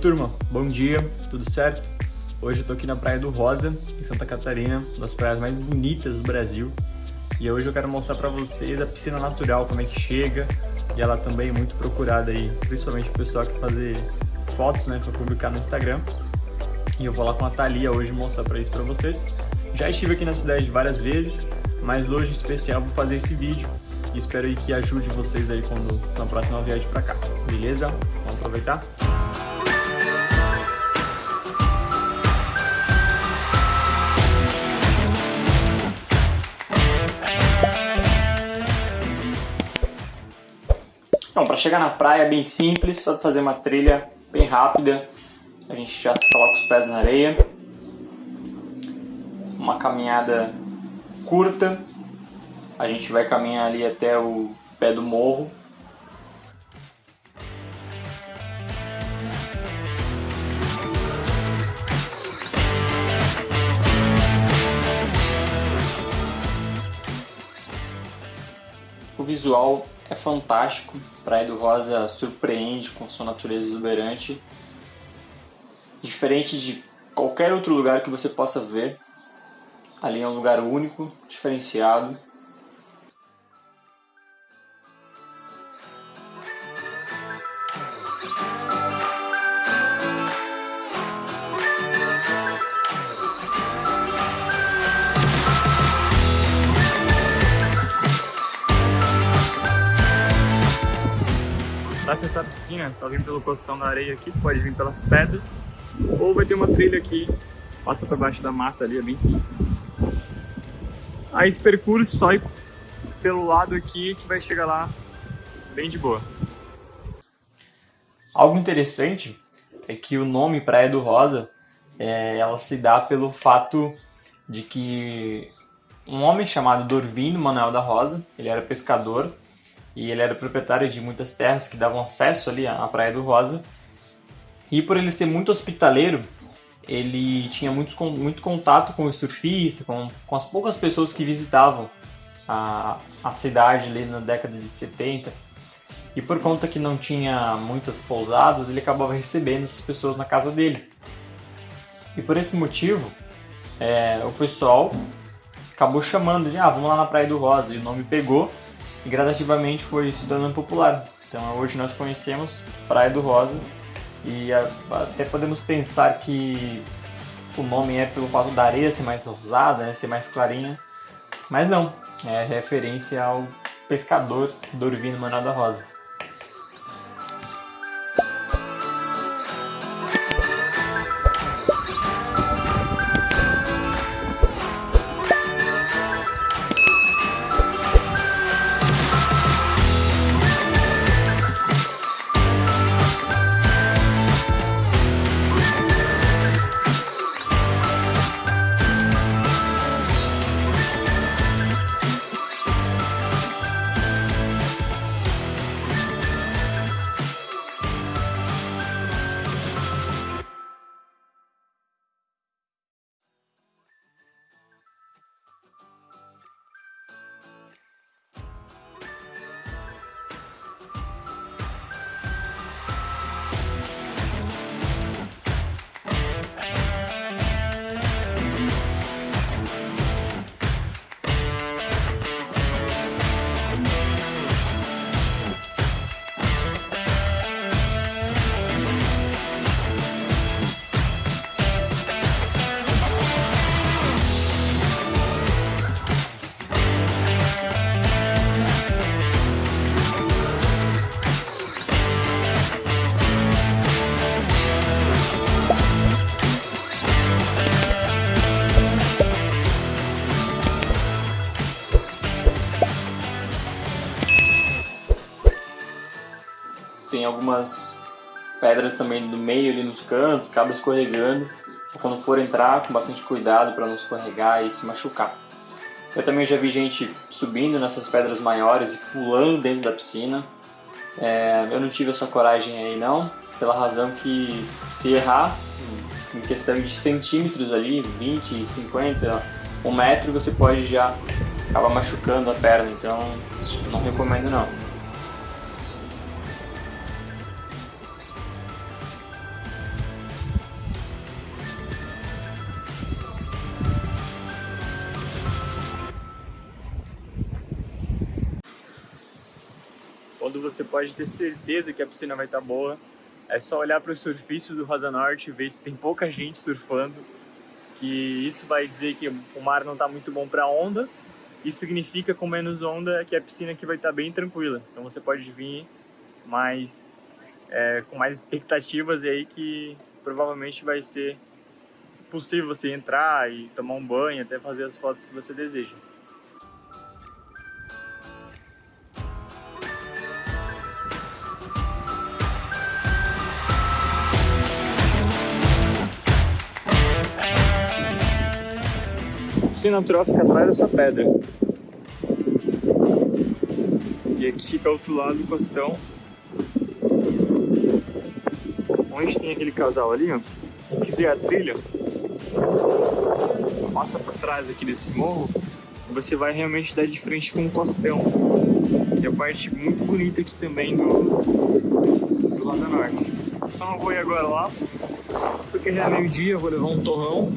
turma, bom dia, tudo certo? Hoje eu tô aqui na Praia do Rosa, em Santa Catarina, uma das praias mais bonitas do Brasil. E hoje eu quero mostrar pra vocês a piscina natural, como é que chega. E ela também é muito procurada aí, principalmente o pessoal que fazer fotos, né, pra publicar no Instagram. E eu vou lá com a Thalia hoje mostrar pra isso pra vocês. Já estive aqui na cidade várias vezes, mas hoje em especial vou fazer esse vídeo e espero aí que ajude vocês aí quando na próxima viagem pra cá, beleza? Vamos aproveitar? Então, para chegar na praia é bem simples, só fazer uma trilha bem rápida. A gente já coloca os pés na areia. Uma caminhada curta. A gente vai caminhar ali até o pé do morro. O visual é fantástico. Praia do Rosa surpreende com sua natureza exuberante. Diferente de qualquer outro lugar que você possa ver. Ali é um lugar único, diferenciado. Para acessar a piscina, tá vindo pelo costão da areia aqui, pode vir pelas pedras, ou vai ter uma trilha aqui, passa por baixo da mata ali, é bem simples. Aí esse percurso só ir pelo lado aqui que vai chegar lá bem de boa. Algo interessante é que o nome Praia do Rosa, é, ela se dá pelo fato de que um homem chamado Dorvindo Manuel da Rosa, ele era pescador, e ele era proprietário de muitas terras que davam acesso ali à Praia do Rosa. E por ele ser muito hospitaleiro, ele tinha muito, muito contato com os surfistas, com, com as poucas pessoas que visitavam a, a cidade ali na década de 70. E por conta que não tinha muitas pousadas, ele acabava recebendo essas pessoas na casa dele. E por esse motivo, é, o pessoal acabou chamando de, ah, vamos lá na Praia do Rosa, e o nome pegou, e gradativamente foi se tornando popular. Então hoje nós conhecemos Praia do Rosa e até podemos pensar que o nome é pelo fato da areia ser mais rosada, né, ser mais clarinha, mas não, é referência ao pescador Dorvino Manuel da Rosa. Algumas pedras também no meio ali nos cantos, acaba escorregando. Quando for entrar, com bastante cuidado para não escorregar e se machucar. Eu também já vi gente subindo nessas pedras maiores e pulando dentro da piscina. É, eu não tive essa coragem aí não, pela razão que se errar, em questão de centímetros ali, 20, 50, um metro, você pode já acabar machucando a perna, então não recomendo não. Você pode ter certeza que a piscina vai estar boa. É só olhar para o surfício do Rosa Norte e ver se tem pouca gente surfando, que isso vai dizer que o mar não está muito bom para onda. Isso significa com menos onda que a piscina aqui vai estar bem tranquila. Então você pode vir mais é, com mais expectativas e aí que provavelmente vai ser possível você entrar e tomar um banho, até fazer as fotos que você deseja. Piscina natural fica atrás dessa pedra. E aqui fica outro lado do costão. Onde tem aquele casal ali, ó. Se quiser a trilha, passa para trás aqui desse morro, você vai realmente dar de frente com um costão. E a parte muito bonita aqui também do, do lado norte. Só não vou ir agora lá, porque já é meio-dia, vou levar um torrão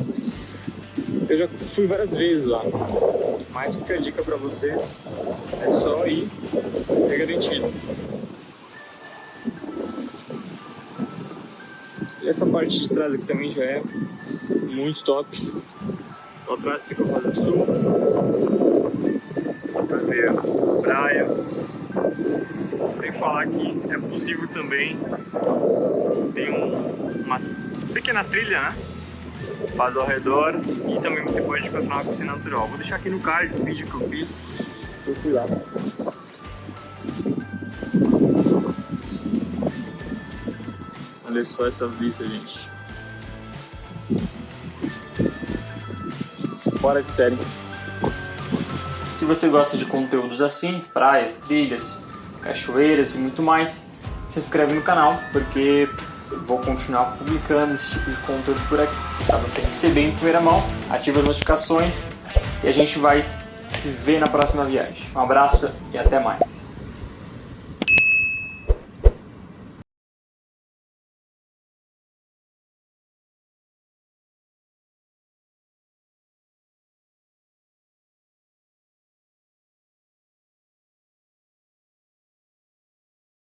eu já fui várias vezes lá, mas fica a dica para vocês, é só ir, é garantido. E essa parte de trás aqui também já é muito top. Lá atrás fica o Rosa Sul, pra ver a praia. Sem falar que é possível também, tem um, uma pequena trilha, né? Faz ao redor e também você pode encontrar uma piscina natural. Vou deixar aqui no card o vídeo que eu fiz, eu fui lá. Olha só essa vista, gente. Fora de série. Se você gosta de conteúdos assim, praias, trilhas, cachoeiras e muito mais, se inscreve no canal, porque vou continuar publicando esse tipo de conteúdo por aqui. Para você receber em primeira mão, ative as notificações e a gente vai se ver na próxima viagem. Um abraço e até mais.